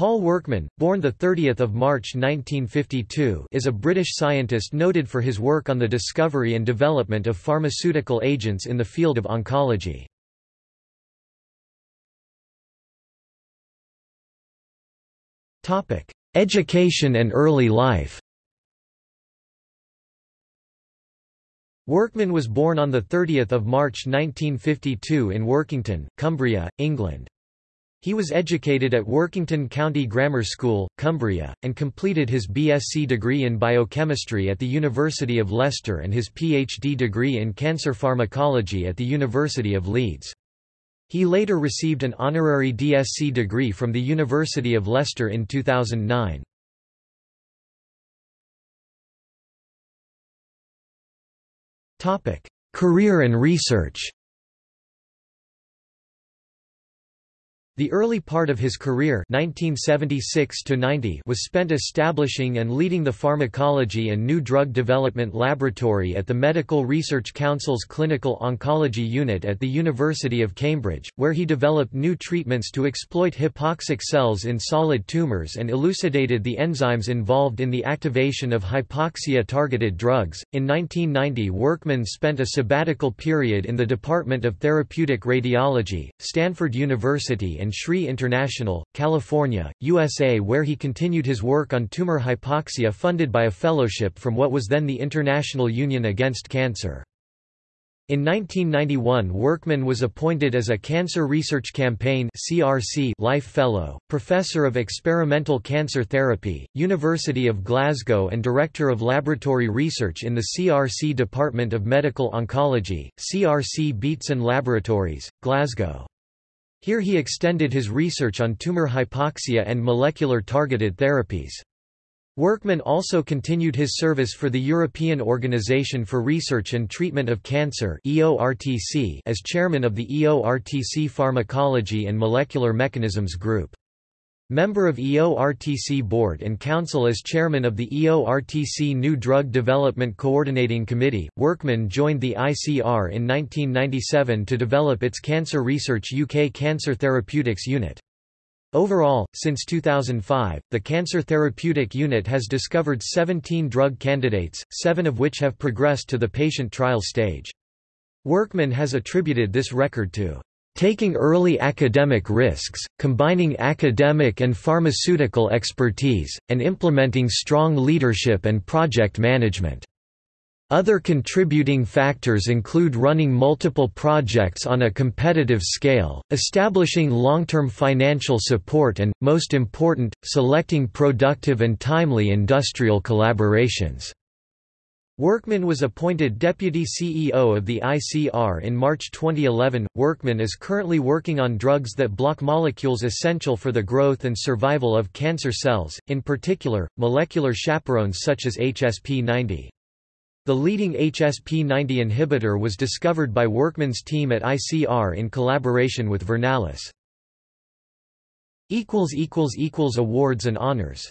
Paul Workman, born 30 March 1952 is a British scientist noted for his work on the discovery and development of pharmaceutical agents in the field of oncology. Education and early life Workman was born on 30 March 1952 in Workington, Cumbria, England. He was educated at Workington County Grammar School, Cumbria, and completed his BSc degree in biochemistry at the University of Leicester and his PhD degree in cancer pharmacology at the University of Leeds. He later received an honorary DSc degree from the University of Leicester in 2009. Career and research The early part of his career 1976 was spent establishing and leading the Pharmacology and New Drug Development Laboratory at the Medical Research Council's Clinical Oncology Unit at the University of Cambridge, where he developed new treatments to exploit hypoxic cells in solid tumours and elucidated the enzymes involved in the activation of hypoxia-targeted drugs. In 1990 Workman spent a sabbatical period in the Department of Therapeutic Radiology, Stanford University and SRI International, California, USA where he continued his work on tumor hypoxia funded by a fellowship from what was then the International Union Against Cancer. In 1991 Workman was appointed as a Cancer Research Campaign CRC Life Fellow, Professor of Experimental Cancer Therapy, University of Glasgow and Director of Laboratory Research in the CRC Department of Medical Oncology, CRC Beatson Laboratories, Glasgow. Here he extended his research on tumor hypoxia and molecular targeted therapies. Workman also continued his service for the European Organisation for Research and Treatment of Cancer as chairman of the EORTC Pharmacology and Molecular Mechanisms Group. Member of EORTC Board and Council as chairman of the EORTC New Drug Development Coordinating Committee, Workman joined the ICR in 1997 to develop its Cancer Research UK Cancer Therapeutics Unit. Overall, since 2005, the Cancer Therapeutic Unit has discovered 17 drug candidates, seven of which have progressed to the patient trial stage. Workman has attributed this record to Taking early academic risks, combining academic and pharmaceutical expertise, and implementing strong leadership and project management. Other contributing factors include running multiple projects on a competitive scale, establishing long-term financial support and, most important, selecting productive and timely industrial collaborations. Workman was appointed Deputy CEO of the ICR in March 2011. Workman is currently working on drugs that block molecules essential for the growth and survival of cancer cells, in particular, molecular chaperones such as HSP90. The leading HSP90 inhibitor was discovered by Workman's team at ICR in collaboration with Vernalis. Awards and honors